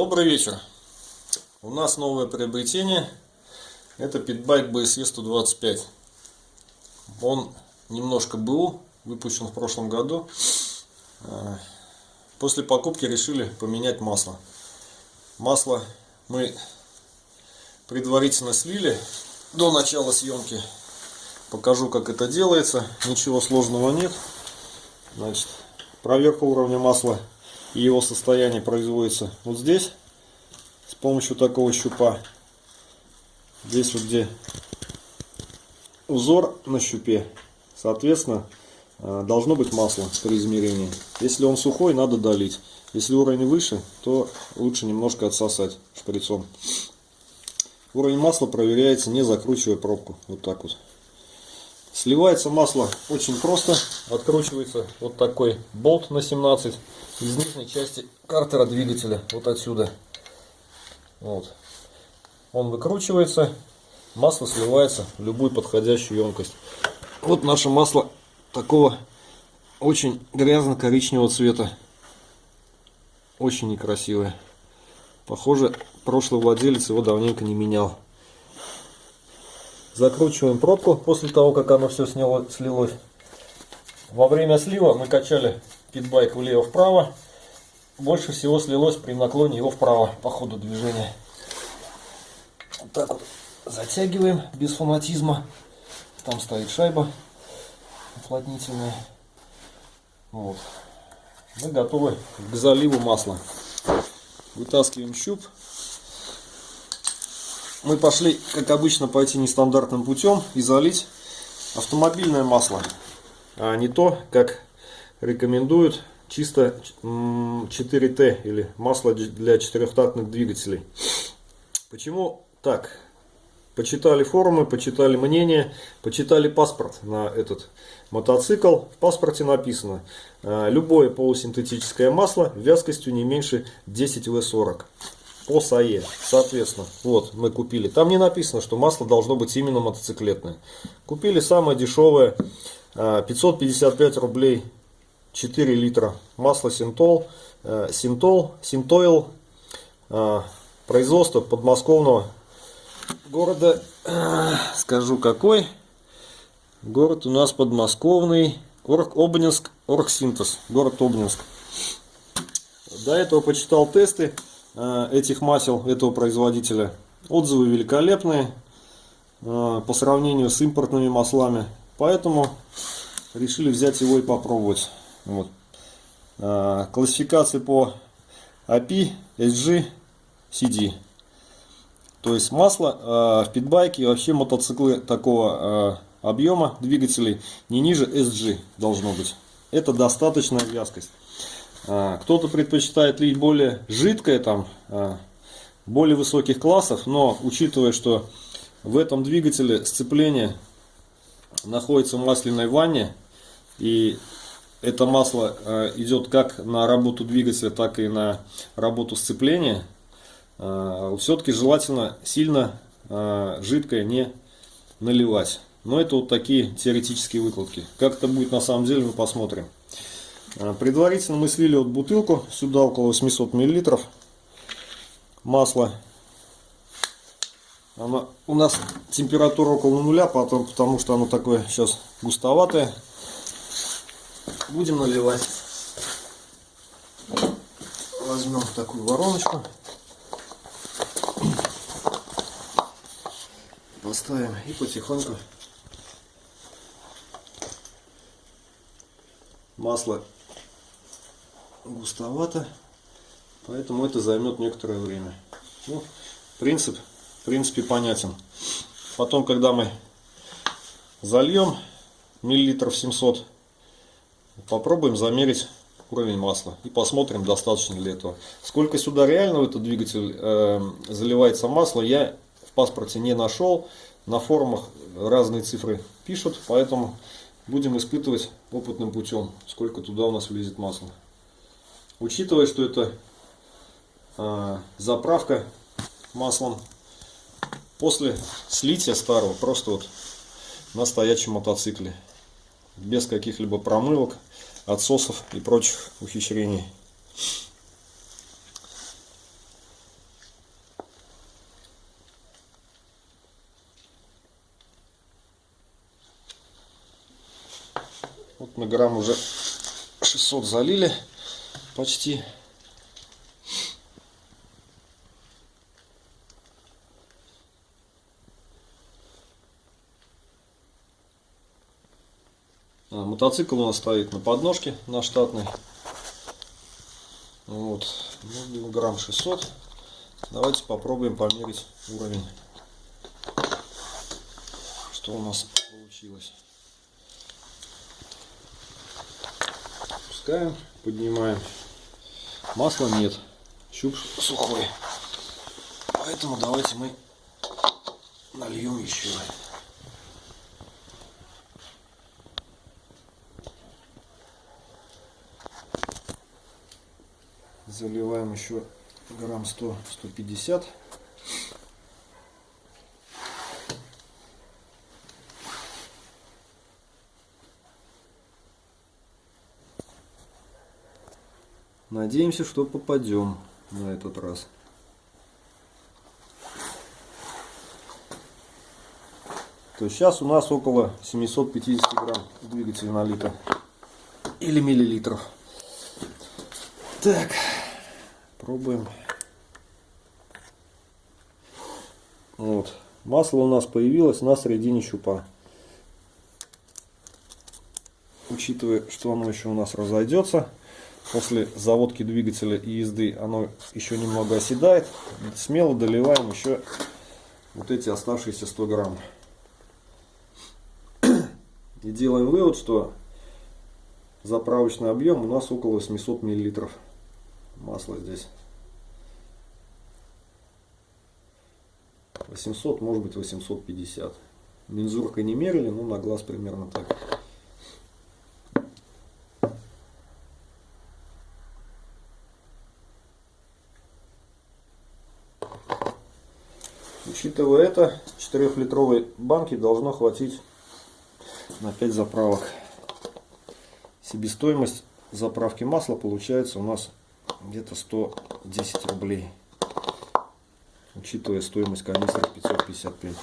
Добрый вечер. У нас новое приобретение. Это питбайк BSE 125. Он немножко был, выпущен в прошлом году. А, после покупки решили поменять масло. Масло мы предварительно слили до начала съемки. Покажу, как это делается. Ничего сложного нет. Значит, проверка уровня масла и его состояние производится вот здесь с помощью такого щупа. Здесь вот где узор на щупе, соответственно, э, должно быть масло при измерении. Если он сухой, надо долить. Если уровень выше, то лучше немножко отсосать шприцом. Уровень масла проверяется, не закручивая пробку. Вот так вот. Сливается масло очень просто. Откручивается вот такой болт на 17 из нижней части картера двигателя. Вот отсюда. Вот. Он выкручивается. Масло сливается в любую подходящую емкость. Вот наше масло такого очень грязно-коричневого цвета. Очень некрасивое. Похоже, прошлый владелец его давненько не менял. Закручиваем пробку после того, как оно все сняло, слилось. Во время слива мы качали питбайк влево-вправо. Больше всего слилось при наклоне его вправо по ходу движения. Вот так вот затягиваем без фанатизма. Там стоит шайба уплотнительная. Вот. Мы готовы к заливу масла. Вытаскиваем щуп мы пошли, как обычно, пойти нестандартным путем и залить автомобильное масло. А не то, как рекомендуют, чисто 4Т или масло для четырехтактных двигателей. Почему так? Почитали форумы, почитали мнение, почитали паспорт на этот мотоцикл. В паспорте написано, а, любое полусинтетическое масло вязкостью не меньше 10 В40 по САЕ. Соответственно, вот мы купили. Там не написано, что масло должно быть именно мотоциклетное. Купили самое дешевое, 555 а, рублей, 4 литра. Масло Синтол, э, Синтол, Синтойл, а, производство подмосковного города, э, скажу какой. Город у нас подмосковный, Орг, Обнинск, Оргсинтез, город Обнинск. До этого почитал тесты. Э, этих масел этого производителя. Отзывы великолепные э, по сравнению с импортными маслами. Поэтому решили взять его и попробовать. Вот. Э, классификации по API, SG, CD. То есть масло в питбайке и вообще мотоциклы такого объема двигателей не ниже SG должно быть. Это достаточная вязкость. А, кто-то предпочитает лить более жидкое, там, а, более высоких классов, но учитывая, что в этом двигателе сцепление находится в масляной ванне, и это масло а, идет как на работу двигателя, так и на работу сцепления, все-таки желательно сильно жидкое не наливать. Но это вот такие теоретические выкладки. Как это будет на самом деле, мы посмотрим. А, предварительно мы слили вот бутылку, сюда около 800 миллилитров масла. Она, у нас температура около нуля, потому, потому что оно такое сейчас густоватое. Будем наливать. Возьмем такую вороночку. Поставим и потихоньку масло густовато, поэтому это займет некоторое время. Ну, принцип, в принципе, понятен. Потом, когда мы зальем миллилитров 700, попробуем замерить уровень масла и посмотрим, достаточно ли этого. Сколько сюда реально в этот двигатель э, заливается масло, я в паспорте не нашел. На форумах разные цифры пишут, поэтому будем испытывать опытным путем, сколько туда у нас влезет масла. Учитывая, что это а, заправка маслом, после слития старого просто вот на стоячем мотоцикле, без каких-либо промывок, отсосов и прочих ухищрений. Вот на грамм уже 600 залили почти. А, мотоцикл у нас стоит на подножке, на штатной. Вот, ну, грамм 600. Давайте попробуем померить уровень. Что у нас получилось. Пускаем, поднимаем. Масла нет, щуп сухой. Поэтому давайте мы нальем еще. Заливаем еще грамм 100-150. Надеемся, что попадем на этот раз. То есть сейчас у нас около 750 грамм двигателя на литр или миллилитров. Так, пробуем. Вот. Масло у нас появилось на середине щупа. Учитывая, что оно еще у нас разойдется, после заводки двигателя и езды оно еще немного оседает. Смело доливаем еще вот эти оставшиеся 100 грамм. И делаем вывод, что заправочный объем у нас около 800 миллилитров масла здесь. 800, может быть 850. Мензуркой не мерили, но на глаз примерно так. Учитывая это, 4-литровой банки должно хватить на 5 заправок. Себестоимость заправки масла получается у нас где-то 110 рублей. Учитывая стоимость канистры 555.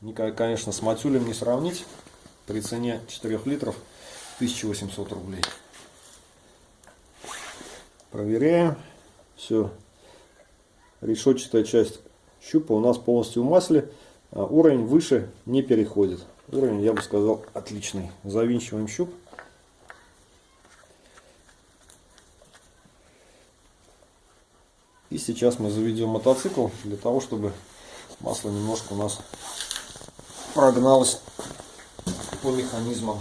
Никак, конечно, с матюлем не сравнить. При цене 4 литров 1800 рублей. Проверяем. Все. Решетчатая часть щупа у нас полностью в масле. А уровень выше не переходит. Уровень, я бы сказал, отличный. Завинчиваем щуп. И сейчас мы заведем мотоцикл для того, чтобы масло немножко у нас прогналось по механизмам.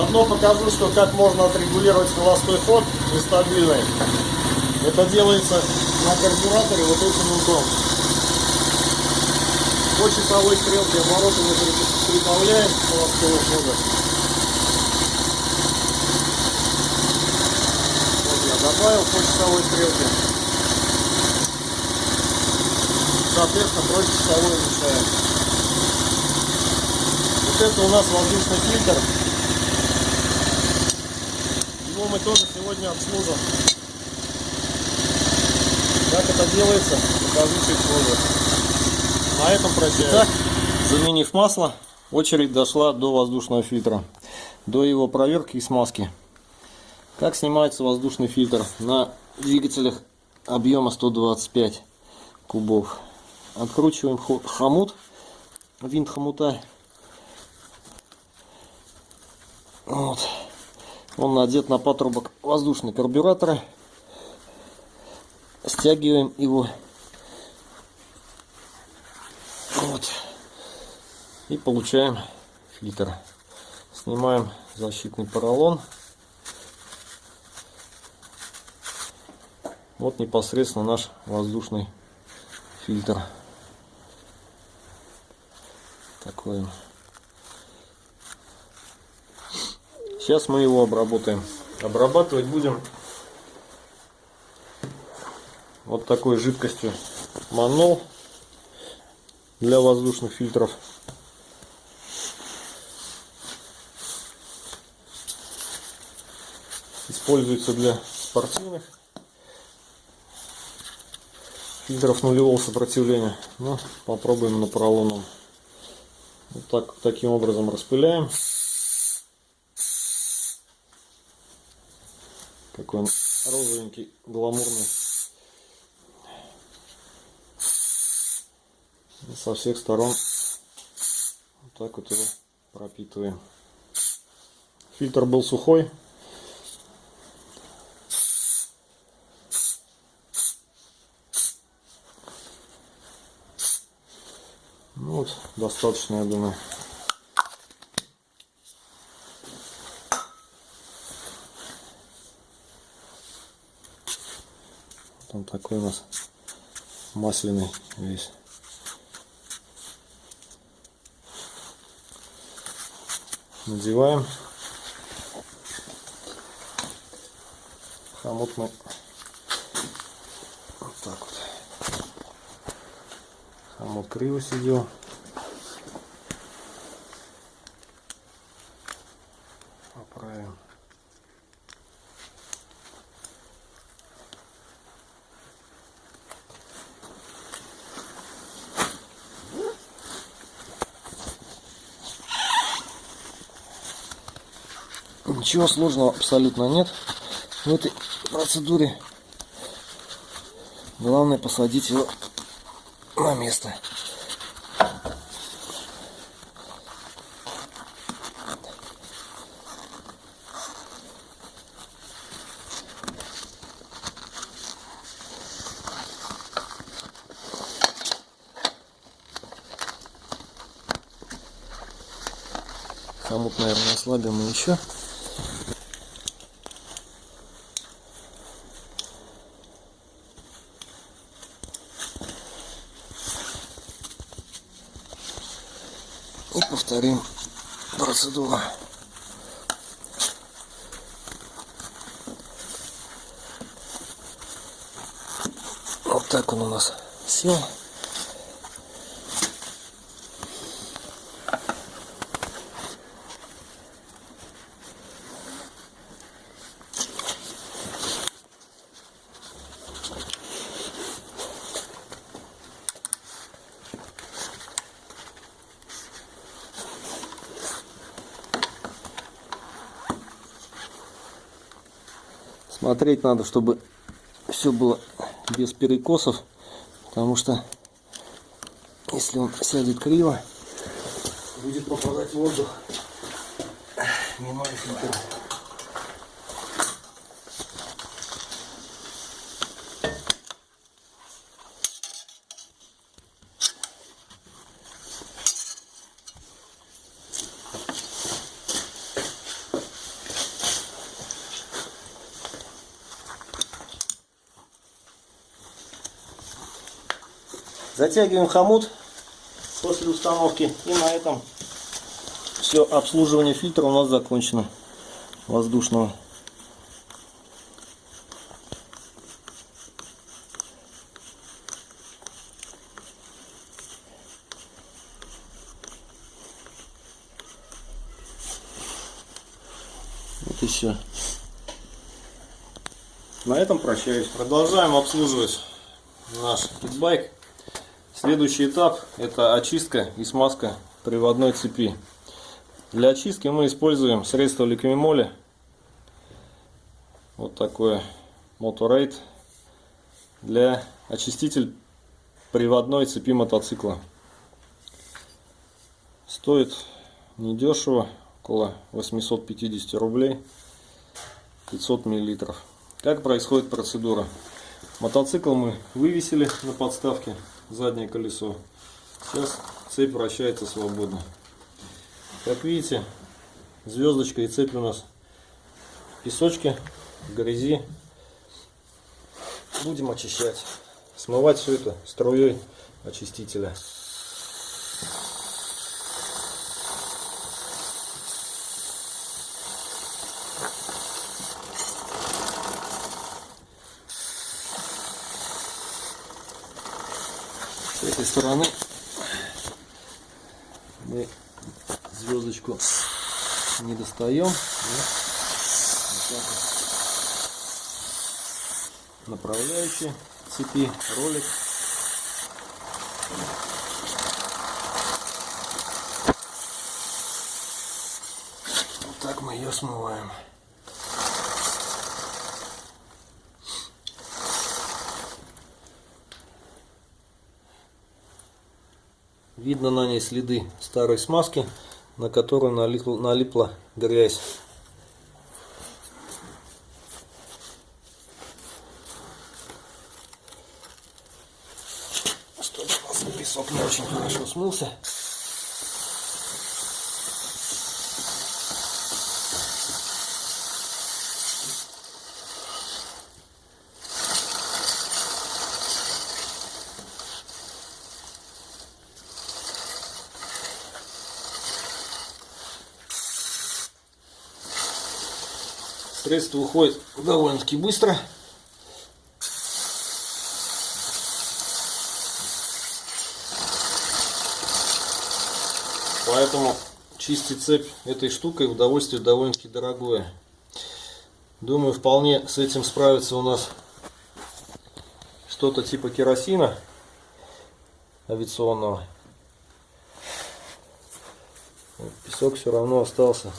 Заодно покажу, что как можно отрегулировать холостой ход нестабильный. Это делается на карбюраторе вот этим узлом. По часовой стрелке обороты мы прибавляем холостого хода. Вот я добавил по часовой стрелке. Соответственно, против часовой уменьшаем. Вот это у нас воздушный фильтр мы тоже сегодня обслужим. Как это делается, покажу чуть позже. На этом прощаюсь. Итак, заменив масло, очередь дошла до воздушного фильтра. До его проверки и смазки. Как снимается воздушный фильтр на двигателях объема 125 кубов. Откручиваем хомут, винт хомута. Вот. Он надет на патрубок воздушного карбюратора. Стягиваем его. Вот. И получаем фильтр. Снимаем защитный поролон. Вот непосредственно наш воздушный фильтр. Такой он. Сейчас мы его обработаем. Обрабатывать будем вот такой жидкостью манол для воздушных фильтров. Используется для спортивных фильтров нулевого сопротивления. Ну, попробуем на поролоновом. Вот так, таким образом распыляем. Какой он розовенький, гламурный. Со всех сторон вот так вот его пропитываем. Фильтр был сухой. Ну вот, достаточно, я думаю. Там такой у нас масляный весь. Надеваем. Хомут мы вот так вот. Хомут криво сидел. Ничего сложного абсолютно нет в этой процедуре. Главное посадить его на место. Хомут, наверное, ослабим мы еще. И повторим процедуру. Вот так он у нас сел. Смотреть надо, чтобы все было без перекосов, потому что если он сядет криво, будет попадать воздух, минуя Затягиваем хомут после установки. И на этом все обслуживание фильтра у нас закончено. Воздушного. Вот и все. На этом прощаюсь. Продолжаем обслуживать наш питбайк. Следующий этап это очистка и смазка приводной цепи. Для очистки мы используем средство ликвимоли. Вот такое Motorade для очиститель приводной цепи мотоцикла. Стоит недешево, около 850 рублей, 500 миллилитров. Как происходит процедура? Мотоцикл мы вывесили на подставке, заднее колесо. Сейчас цепь вращается свободно. Как видите, звездочка и цепь у нас в песочке, в грязи. Будем очищать. Смывать все это струей очистителя. С этой стороны мы звездочку не достаем. Направляющий цепи, ролик. Вот так мы ее смываем. Видно на ней следы старой смазки, на которую налипла, грязь. Чтобы у нас песок не очень хорошо смылся. Средство уходит довольно-таки быстро. Поэтому чистить цепь этой штукой удовольствие довольно-таки дорогое. Думаю, вполне с этим справится у нас что-то типа керосина авиационного. Песок все равно остался.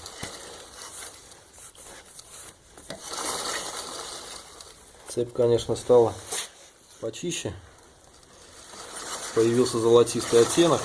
Цепь, конечно, стала почище. Появился золотистый оттенок.